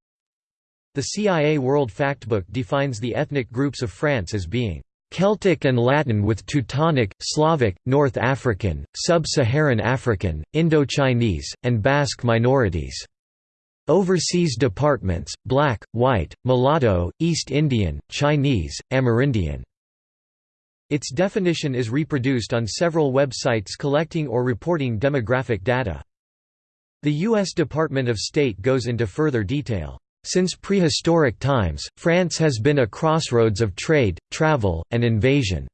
The CIA World Factbook defines the ethnic groups of France as being Celtic and Latin with Teutonic, Slavic, North African, Sub-Saharan African, Indo-Chinese, and Basque minorities. Overseas departments, black, white, mulatto, East Indian, Chinese, Amerindian. Its definition is reproduced on several websites collecting or reporting demographic data. The U.S. Department of State goes into further detail. Since prehistoric times, France has been a crossroads of trade, travel, and invasion.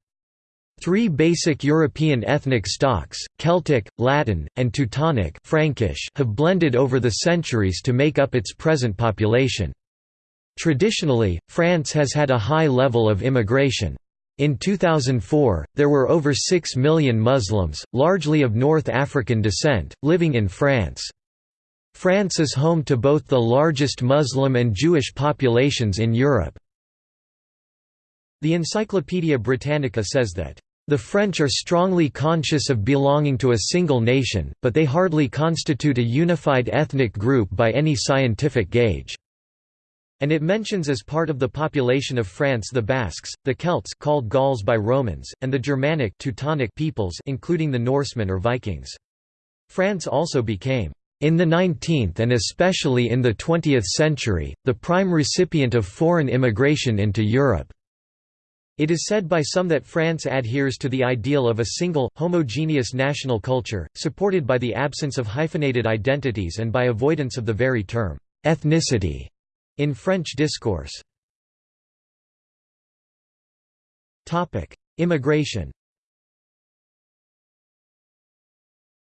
Three basic European ethnic stocks, Celtic, Latin, and Teutonic Frankish, have blended over the centuries to make up its present population. Traditionally, France has had a high level of immigration. In 2004, there were over 6 million Muslims, largely of North African descent, living in France. France is home to both the largest Muslim and Jewish populations in Europe. The Encyclopaedia Britannica says that the French are strongly conscious of belonging to a single nation, but they hardly constitute a unified ethnic group by any scientific gauge. And it mentions as part of the population of France the Basques, the Celts called Gauls by Romans, and the Germanic Teutonic peoples including the Norsemen or Vikings. France also became, in the 19th and especially in the 20th century, the prime recipient of foreign immigration into Europe. It is said by some that France adheres to the ideal of a single, homogeneous national culture, supported by the absence of hyphenated identities and by avoidance of the very term, ethnicity, in French discourse. Immigration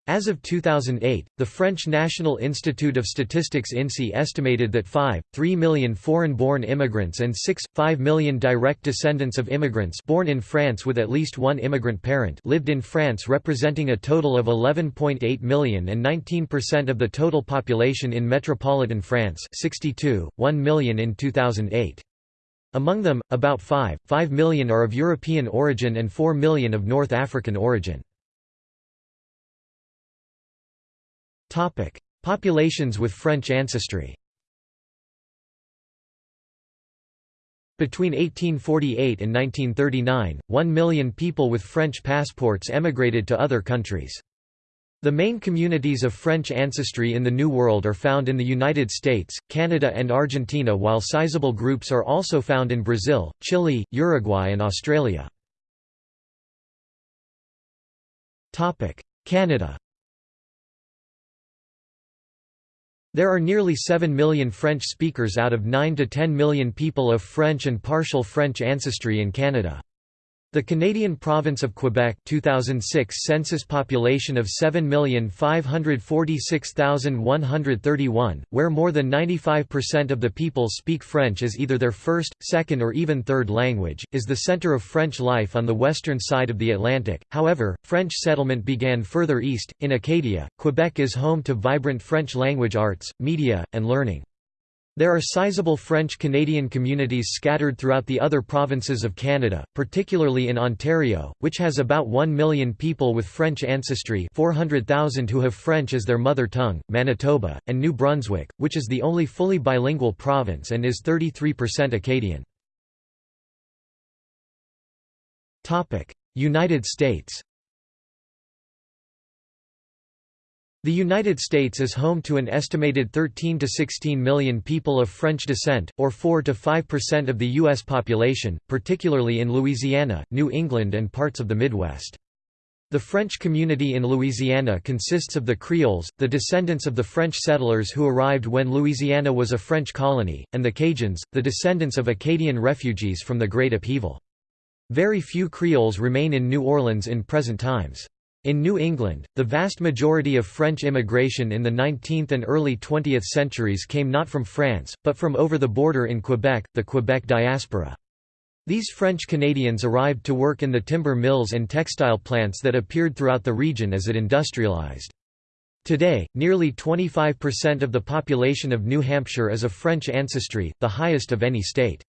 As of 2008, the French National Institute of Statistics INSEE estimated that 5, 3 million foreign-born immigrants and 6, 5 million direct descendants of immigrants born in France with at least one immigrant parent lived in France representing a total of 11.8 million and 19% of the total population in metropolitan France 62, 1 million in 2008. Among them, about 5, 5 million are of European origin and 4 million of North African origin. Topic: Populations with French ancestry. Between 1848 and 1939, 1 million people with French passports emigrated to other countries. The main communities of French ancestry in the New World are found in the United States, Canada and Argentina while sizable groups are also found in Brazil, Chile, Uruguay and Australia. Canada There are nearly 7 million French speakers out of 9 to 10 million people of French and partial French ancestry in Canada. The Canadian province of Quebec 2006 census population of 7,546,131, where more than 95% of the people speak French as either their first, second or even third language, is the centre of French life on the western side of the Atlantic. However, French settlement began further east, in Acadia. Quebec is home to vibrant French language arts, media, and learning. There are sizable French-Canadian communities scattered throughout the other provinces of Canada, particularly in Ontario, which has about 1 million people with French ancestry 400,000 who have French as their mother tongue, Manitoba, and New Brunswick, which is the only fully bilingual province and is 33% Acadian. United States The United States is home to an estimated 13 to 16 million people of French descent, or 4 to 5% of the U.S. population, particularly in Louisiana, New England and parts of the Midwest. The French community in Louisiana consists of the Creoles, the descendants of the French settlers who arrived when Louisiana was a French colony, and the Cajuns, the descendants of Acadian refugees from the Great Upheaval. Very few Creoles remain in New Orleans in present times. In New England, the vast majority of French immigration in the 19th and early 20th centuries came not from France, but from over the border in Quebec, the Quebec diaspora. These French Canadians arrived to work in the timber mills and textile plants that appeared throughout the region as it industrialized. Today, nearly 25% of the population of New Hampshire is of French ancestry, the highest of any state.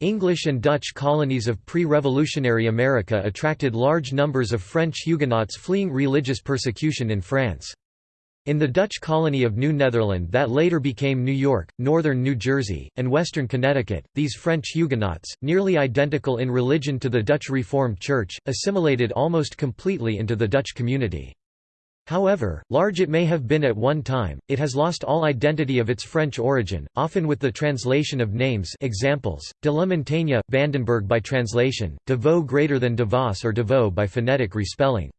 English and Dutch colonies of pre-revolutionary America attracted large numbers of French Huguenots fleeing religious persecution in France. In the Dutch colony of New Netherland that later became New York, northern New Jersey, and western Connecticut, these French Huguenots, nearly identical in religion to the Dutch Reformed Church, assimilated almost completely into the Dutch community. However, large it may have been at one time, it has lost all identity of its French origin, often with the translation of names examples, de la Montagne, Vandenberg by translation, Vaux greater than de Vos or Vaux by phonetic respelling.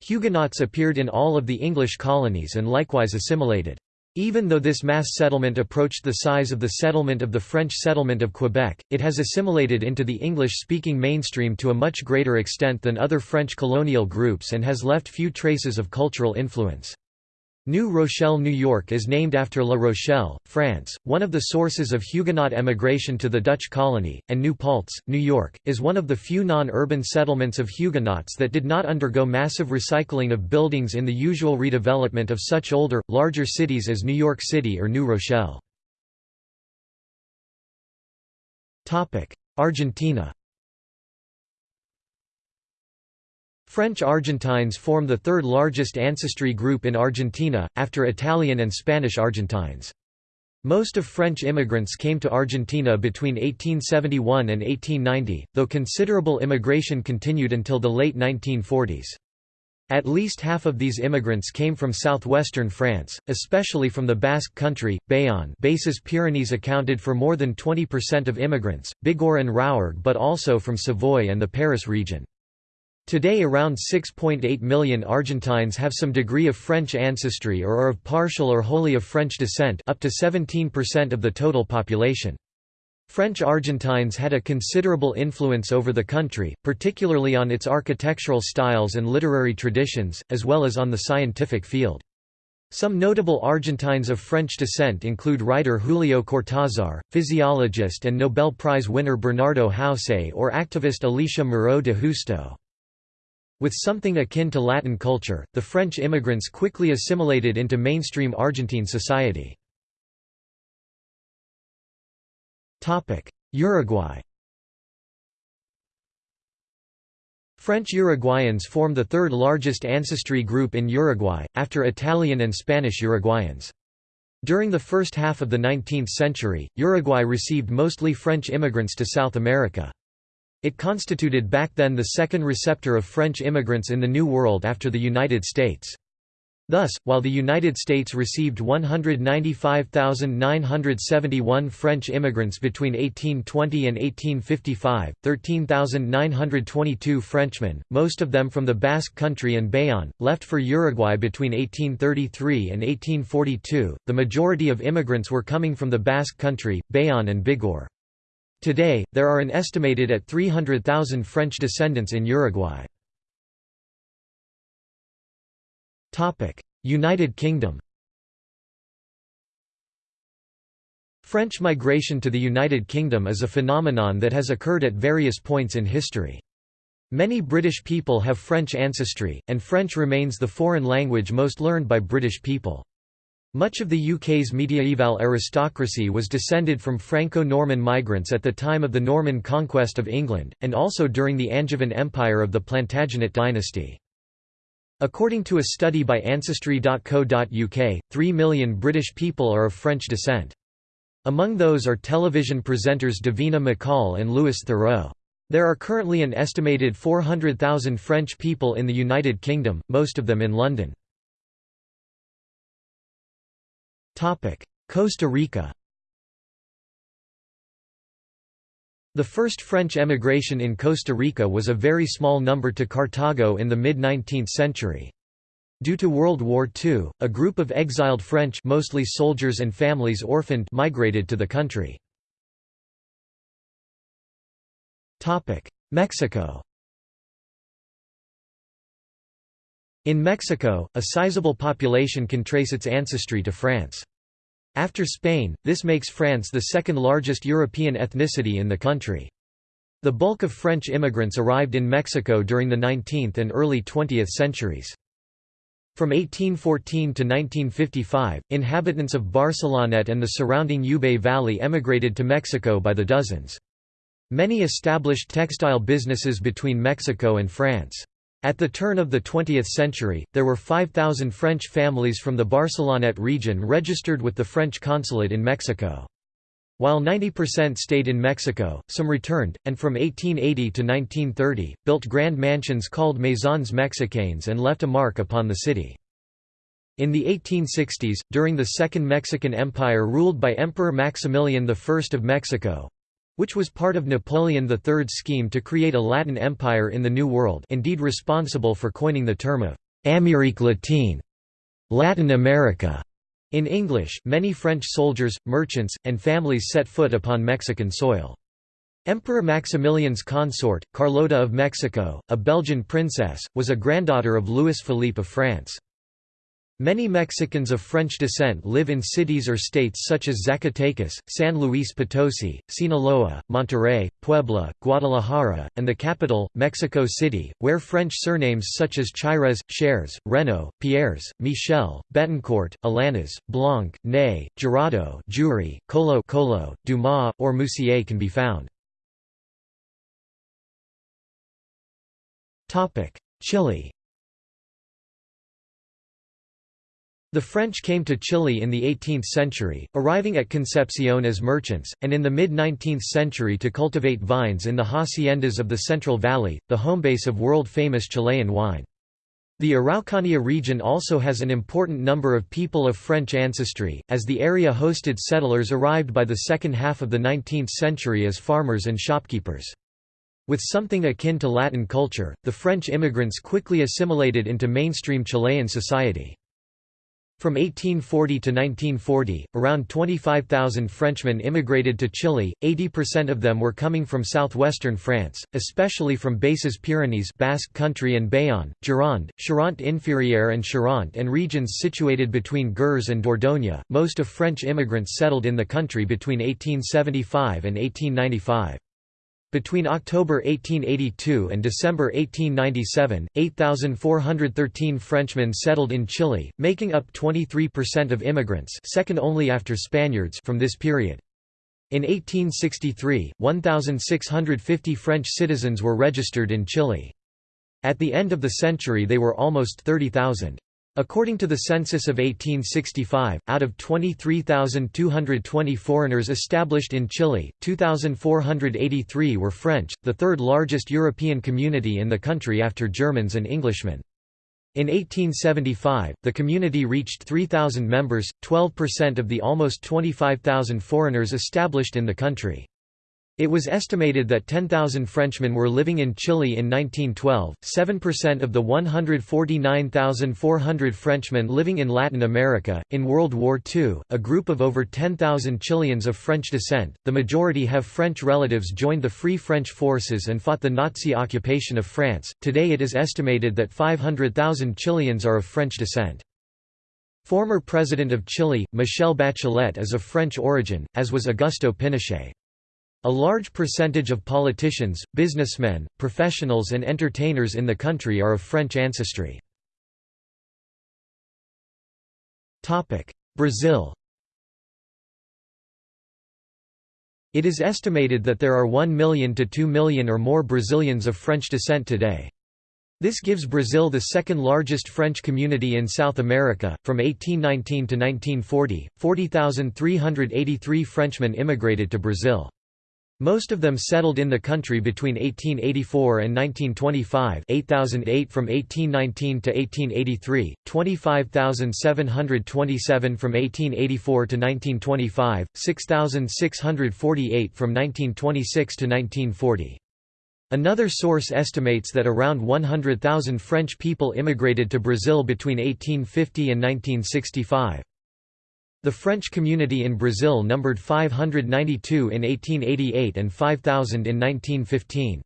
Huguenots appeared in all of the English colonies and likewise assimilated. Even though this mass settlement approached the size of the settlement of the French settlement of Quebec, it has assimilated into the English-speaking mainstream to a much greater extent than other French colonial groups and has left few traces of cultural influence. New Rochelle, New York is named after La Rochelle, France, one of the sources of Huguenot emigration to the Dutch colony, and New Paltz, New York, is one of the few non-urban settlements of Huguenots that did not undergo massive recycling of buildings in the usual redevelopment of such older, larger cities as New York City or New Rochelle. Argentina French Argentines form the third largest ancestry group in Argentina, after Italian and Spanish Argentines. Most of French immigrants came to Argentina between 1871 and 1890, though considerable immigration continued until the late 1940s. At least half of these immigrants came from southwestern France, especially from the Basque Country, Bayonne Basses Pyrenees accounted for more than 20% of immigrants, Bigorre and Rouergue but also from Savoy and the Paris region. Today around 6.8 million Argentines have some degree of French ancestry or are of partial or wholly of French descent up to 17% of the total population. French Argentines had a considerable influence over the country, particularly on its architectural styles and literary traditions, as well as on the scientific field. Some notable Argentines of French descent include writer Julio Cortázar, physiologist and Nobel Prize winner Bernardo Houssay or activist Alicia Moreau de Justo. With something akin to Latin culture, the French immigrants quickly assimilated into mainstream Argentine society. Uruguay French Uruguayans form the third largest ancestry group in Uruguay, after Italian and Spanish Uruguayans. During the first half of the 19th century, Uruguay received mostly French immigrants to South America. It constituted back then the second receptor of French immigrants in the New World after the United States. Thus, while the United States received 195,971 French immigrants between 1820 and 1855, 13,922 Frenchmen, most of them from the Basque Country and Bayonne, left for Uruguay between 1833 and 1842. The majority of immigrants were coming from the Basque Country, Bayonne, and Bigorre. Today, there are an estimated at 300,000 French descendants in Uruguay. United Kingdom French migration to the United Kingdom is a phenomenon that has occurred at various points in history. Many British people have French ancestry, and French remains the foreign language most learned by British people. Much of the UK's mediaeval aristocracy was descended from Franco-Norman migrants at the time of the Norman conquest of England, and also during the Angevin Empire of the Plantagenet dynasty. According to a study by Ancestry.co.uk, 3 million British people are of French descent. Among those are television presenters Davina McCall and Louis Theroux. There are currently an estimated 400,000 French people in the United Kingdom, most of them in London. Costa Rica The first French emigration in Costa Rica was a very small number to Cartago in the mid-19th century. Due to World War II, a group of exiled French mostly soldiers and families orphaned migrated to the country. Mexico In Mexico, a sizable population can trace its ancestry to France. After Spain, this makes France the second largest European ethnicity in the country. The bulk of French immigrants arrived in Mexico during the 19th and early 20th centuries. From 1814 to 1955, inhabitants of Barcelonnette and the surrounding Ubaye Valley emigrated to Mexico by the dozens. Many established textile businesses between Mexico and France. At the turn of the 20th century, there were 5,000 French families from the Barcelonnette region registered with the French consulate in Mexico. While 90% stayed in Mexico, some returned, and from 1880 to 1930, built grand mansions called Maisons Mexicaines and left a mark upon the city. In the 1860s, during the Second Mexican Empire ruled by Emperor Maximilian I of Mexico, which was part of Napoleon III's scheme to create a Latin empire in the New World indeed responsible for coining the term of «Amérique latine» Latin America. In English, many French soldiers, merchants, and families set foot upon Mexican soil. Emperor Maximilian's consort, Carlota of Mexico, a Belgian princess, was a granddaughter of Louis Philippe of France. Many Mexicans of French descent live in cities or states such as Zacatecas, San Luis Potosi, Sinaloa, Monterrey, Puebla, Guadalajara, and the capital, Mexico City, where French surnames such as Chires, Chers, Reno, Pierres, Michel, Betancourt, Alanas, Blanc, Ney, Jurado Jury, Colo Colo, Dumas, or Moussier can be found. Chile The French came to Chile in the 18th century, arriving at Concepcion as merchants, and in the mid-19th century to cultivate vines in the haciendas of the Central Valley, the homebase of world-famous Chilean wine. The Araucanía region also has an important number of people of French ancestry, as the area hosted settlers arrived by the second half of the 19th century as farmers and shopkeepers. With something akin to Latin culture, the French immigrants quickly assimilated into mainstream Chilean society. From 1840 to 1940, around 25,000 Frenchmen immigrated to Chile, 80% of them were coming from southwestern France, especially from Basses Pyrenees Basque Country and Bayonne, Gironde, Charente-Inférieure and Charente and regions situated between Gers and Dordogne. Most of French immigrants settled in the country between 1875 and 1895. Between October 1882 and December 1897, 8,413 Frenchmen settled in Chile, making up 23% of immigrants second only after Spaniards from this period. In 1863, 1,650 French citizens were registered in Chile. At the end of the century they were almost 30,000. According to the census of 1865, out of 23,220 foreigners established in Chile, 2,483 were French, the third largest European community in the country after Germans and Englishmen. In 1875, the community reached 3,000 members, 12% of the almost 25,000 foreigners established in the country. It was estimated that 10,000 Frenchmen were living in Chile in 1912, 7% of the 149,400 Frenchmen living in Latin America. In World War II, a group of over 10,000 Chileans of French descent, the majority have French relatives, joined the Free French forces and fought the Nazi occupation of France. Today it is estimated that 500,000 Chileans are of French descent. Former President of Chile, Michelle Bachelet is of French origin, as was Augusto Pinochet. A large percentage of politicians, businessmen, professionals and entertainers in the country are of French ancestry. Brazil It is estimated that there are 1 million to 2 million or more Brazilians of French descent today. This gives Brazil the second largest French community in South America. From 1819 to 1940, 40,383 Frenchmen immigrated to Brazil. Most of them settled in the country between 1884 and 1925 8008 from 1819 to 1883, 25,727 from 1884 to 1925, 6,648 from 1926 to 1940. Another source estimates that around 100,000 French people immigrated to Brazil between 1850 and 1965. The French community in Brazil numbered 592 in 1888 and 5,000 in 1915.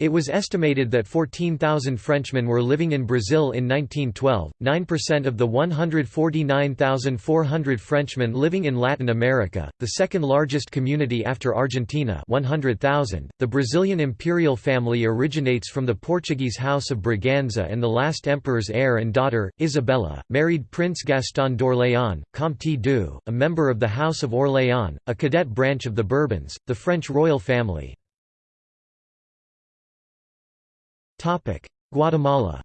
It was estimated that 14,000 Frenchmen were living in Brazil in 1912, 9% of the 149,400 Frenchmen living in Latin America, the second largest community after Argentina 100,000. .The Brazilian imperial family originates from the Portuguese House of Braganza and the last emperor's heir and daughter, Isabella, married Prince Gaston d'Orléans, Comte d'Eu, a member of the House of Orléans, a cadet branch of the Bourbons, the French royal family. Guatemala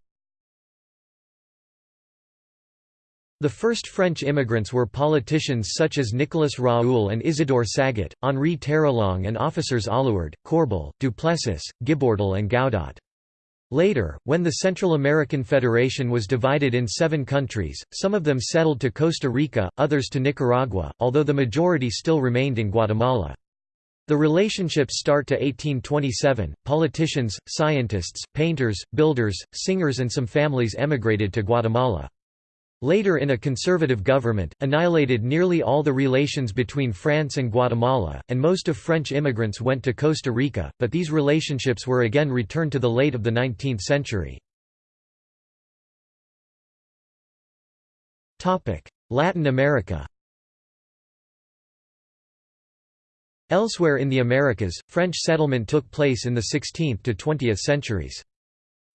The first French immigrants were politicians such as Nicolas Raoul and Isidore Saget, Henri Terrelongue and officers Aluard, Corbel, Duplessis, Gibordel and Gaudat. Later, when the Central American Federation was divided in seven countries, some of them settled to Costa Rica, others to Nicaragua, although the majority still remained in Guatemala. The relationships start to 1827. Politicians, scientists, painters, builders, singers, and some families emigrated to Guatemala. Later in a conservative government, annihilated nearly all the relations between France and Guatemala, and most of French immigrants went to Costa Rica, but these relationships were again returned to the late of the 19th century. Latin America Elsewhere in the Americas, French settlement took place in the 16th to 20th centuries.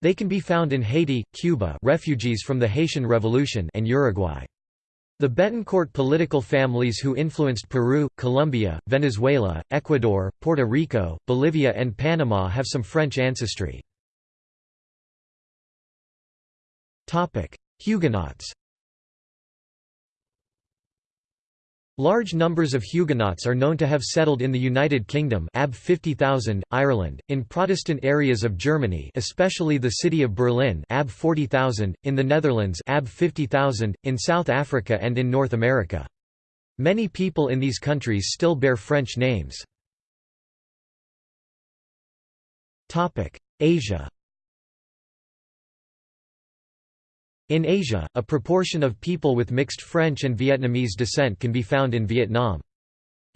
They can be found in Haiti, Cuba refugees from the Haitian Revolution and Uruguay. The Betancourt political families who influenced Peru, Colombia, Venezuela, Ecuador, Puerto Rico, Bolivia and Panama have some French ancestry. Huguenots Large numbers of Huguenots are known to have settled in the United Kingdom ab 50,000, Ireland, in Protestant areas of Germany especially the city of Berlin ab 40,000, in the Netherlands ab 50,000, in South Africa and in North America. Many people in these countries still bear French names. Asia In Asia, a proportion of people with mixed French and Vietnamese descent can be found in Vietnam.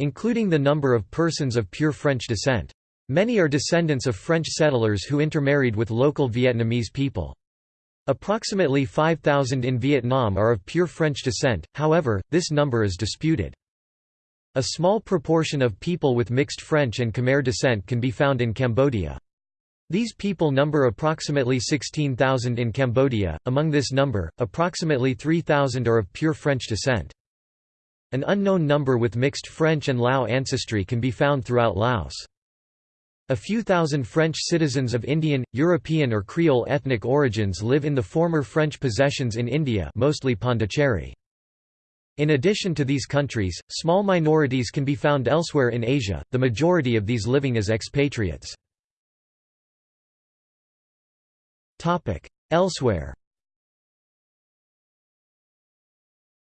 Including the number of persons of pure French descent. Many are descendants of French settlers who intermarried with local Vietnamese people. Approximately 5,000 in Vietnam are of pure French descent, however, this number is disputed. A small proportion of people with mixed French and Khmer descent can be found in Cambodia. These people number approximately 16,000 in Cambodia, among this number, approximately 3,000 are of pure French descent. An unknown number with mixed French and Lao ancestry can be found throughout Laos. A few thousand French citizens of Indian, European or Creole ethnic origins live in the former French possessions in India mostly Pondicherry. In addition to these countries, small minorities can be found elsewhere in Asia, the majority of these living as expatriates. Elsewhere.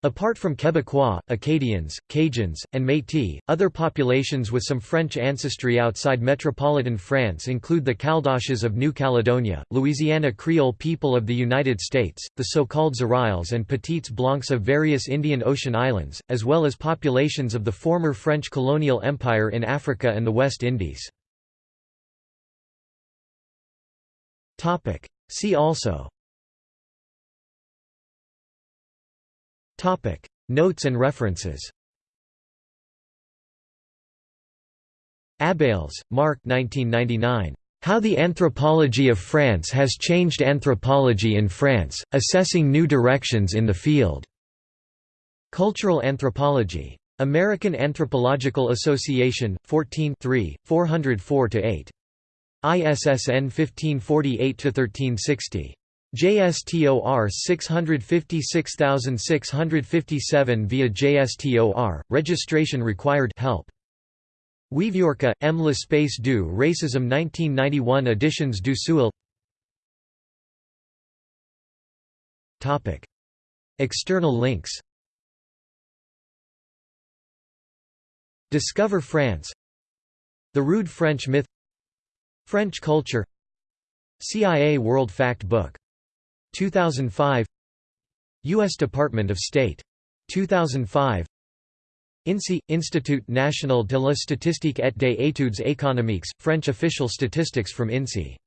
Apart from Quebecois, Acadians, Cajuns, and Métis, other populations with some French ancestry outside metropolitan France include the Caldoches of New Caledonia, Louisiana Creole people of the United States, the so-called Zoreilles and Petites Blancs of various Indian Ocean islands, as well as populations of the former French colonial empire in Africa and the West Indies. See also Topic: Notes and references. Abels, Mark 1999. How the Anthropology of France Has Changed Anthropology in France, Assessing New Directions in the Field. Cultural Anthropology. American Anthropological Association, 14 404–8. ISSN 1548–1360. JSTOR 656657 via JSTOR, registration required help. Wieviorka, M. L'espace du racisme 1991 editions du Seuil External links Discover France The Rude French Myth French culture CIA World Fact Book 2005 U.S. Department of State. 2005 INSEE – Institut National de la Statistique et des études économiques, French official statistics from INSEE